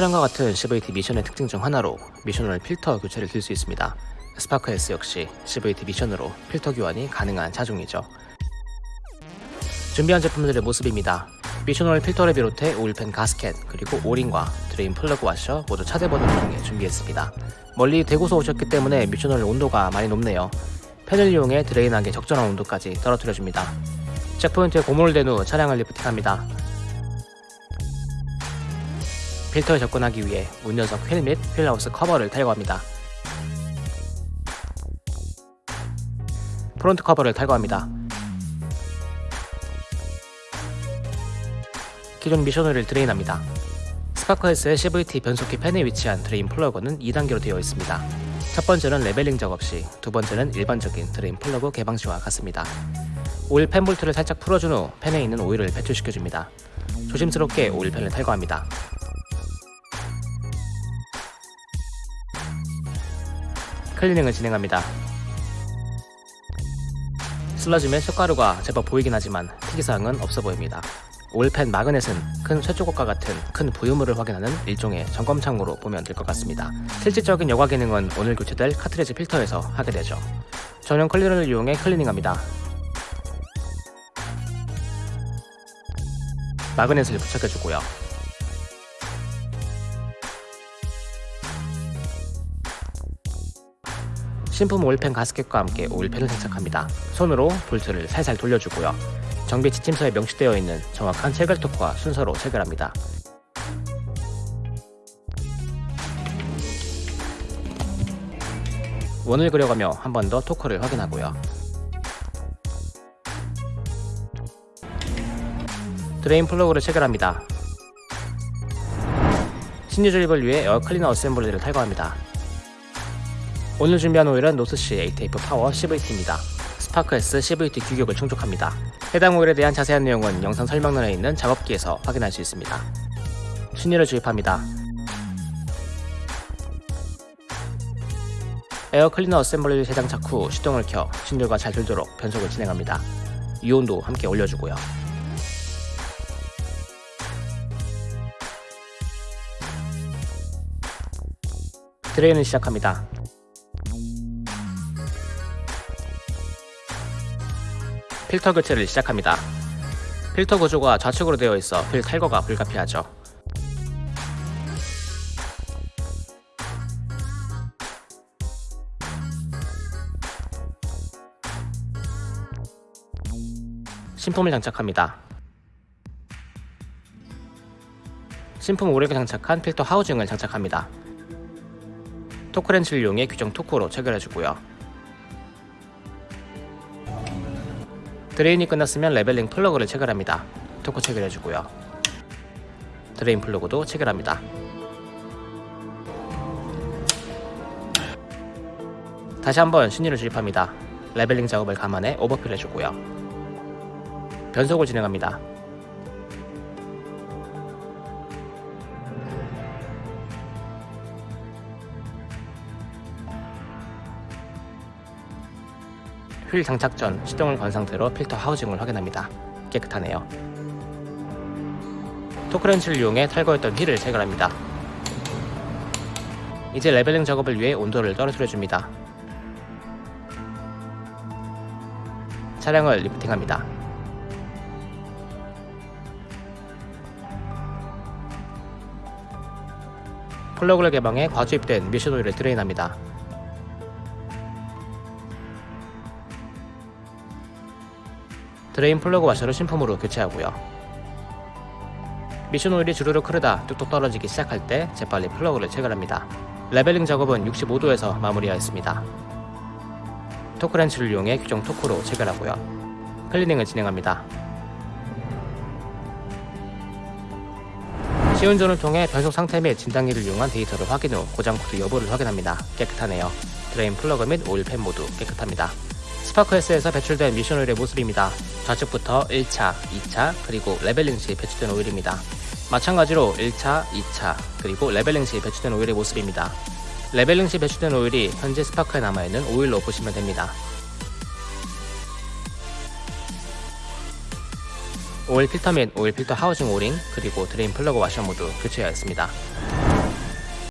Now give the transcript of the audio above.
차량과 같은 CVT 미션의 특징 중 하나로 미션오일 필터 교체를 들 수 있습니다. 스파크 S 역시 CVT 미션으로 필터 교환이 가능한 차종이죠. 준비한 제품들의 모습입니다. 미션오일 필터를 비롯해 오일팬 가스켓 그리고 O-ring과 drain plug 와셔 모두 차대번호를 통해 준비했습니다. 멀리 대구서 오셨기 때문에 미션오일 온도가 많이 높네요. 팬을 이용해 drain하기 적절한 온도까지 떨어뜨려줍니다. checkpoint에 고무를 댄 후 차량을 lifting합니다. 필터에 접근하기 위해 운전석 휠 및 wheel house 커버를 탈거합니다. front 커버를 탈거합니다. 기존 미션오일을 drain합니다. 스파크에스의 CVT 변속기 팬에 위치한 drain plug는 2단계로 되어 있습니다. 첫 번째는 leveling 작업 시, 두 번째는 일반적인 drain plug 개방 시와 같습니다. 오일 팬 볼트를 살짝 풀어준 후 팬에 있는 오일을 배출시켜줍니다. 조심스럽게 오일 팬을 탈거합니다. 클리닝을 진행합니다. 슬러지 및 쇳가루가 제법 보이긴 하지만 특이사항은 없어 보입니다. 오일팬 마그넷은 큰 쇠조각과 같은 큰 부유물을 확인하는 일종의 점검창으로 보면 될 것 같습니다. 실질적인 여과 기능은 오늘 교체될 카트리지 필터에서 하게 되죠. 전용 클리너를 이용해 클리닝합니다. 마그넷을 부착해주고요. 신품 오일팬 가스켓과 함께 오일팬을 장착합니다. 손으로 볼트를 살살 돌려주고요. 정비 지침서에 명시되어 있는 정확한 체결 토크와 순서로 체결합니다. 원을 그려가며 한 번 더 토크를 확인하고요. drain plug를 체결합니다. 신유 조립을 위해 에어 클리너 assembly를 탈거합니다. 오늘 준비한 오일은 노스시 ATF 파워 CVT입니다. 스파크 S CVT 규격을 충족합니다. 해당 오일에 대한 자세한 내용은 영상 설명란에 있는 작업기에서 확인할 수 있습니다. 신유를 주입합니다. 에어 클리너 assembly를 재장착 후 시동을 켜 신유가 잘 돌도록 변속을 진행합니다. 유온도 함께 올려주고요. 드레인을 시작합니다. 필터 교체를 시작합니다. 필터 구조가 좌측으로 되어 있어 필 탈거가 불가피하죠. 신품을 장착합니다. 신품 오래게 장착한 필터 housing을 장착합니다. torque wrench를 이용해 규정 토크로 체결해주고요. drain이 끝났으면 leveling plug를 체결합니다. 토크 체결해주고요. drain plug도 체결합니다. 다시 한번 신유를 주입합니다. leveling 작업을 감안해 overfill 해주고요. 변속을 진행합니다. 휠 장착 전 시동을 건 상태로 필터 housing을 확인합니다. 깨끗하네요. torque wrench를 이용해 탈거했던 휠을 체결합니다. 이제 leveling 작업을 위해 온도를 떨어뜨려줍니다. 차량을 lifting합니다. 플러그를 개방해 과주입된 미션 오일을 drain합니다. drain 플러그 와셔를 신품으로 교체하고요. 미션 오일이 주르륵 흐르다 뚝뚝 떨어지기 시작할 때 재빨리 플러그를 체결합니다. leveling 작업은 65도에서 마무리하였습니다. torque wrench를 이용해 규정 토크로 체결하고요. 클리닝을 진행합니다. 시운전을 통해 변속 상태 및 진단기를 이용한 데이터를 확인 후 고장 코드 여부를 확인합니다. 깨끗하네요. drain 플러그 및 오일 팬 모두 깨끗합니다. 스파크S에서 배출된 미션 오일의 모습입니다. 좌측부터 1차, 2차, 그리고 leveling 시 배출된 오일입니다. 마찬가지로 1차, 2차, 그리고 leveling 시 배출된 오일의 모습입니다. leveling 시 배출된 오일이 현재 스파크에 남아있는 오일로 보시면 됩니다. 오일 필터 및 오일 필터 housing O-ring 그리고 drain 플러그 와셔 모두 교체하였습니다.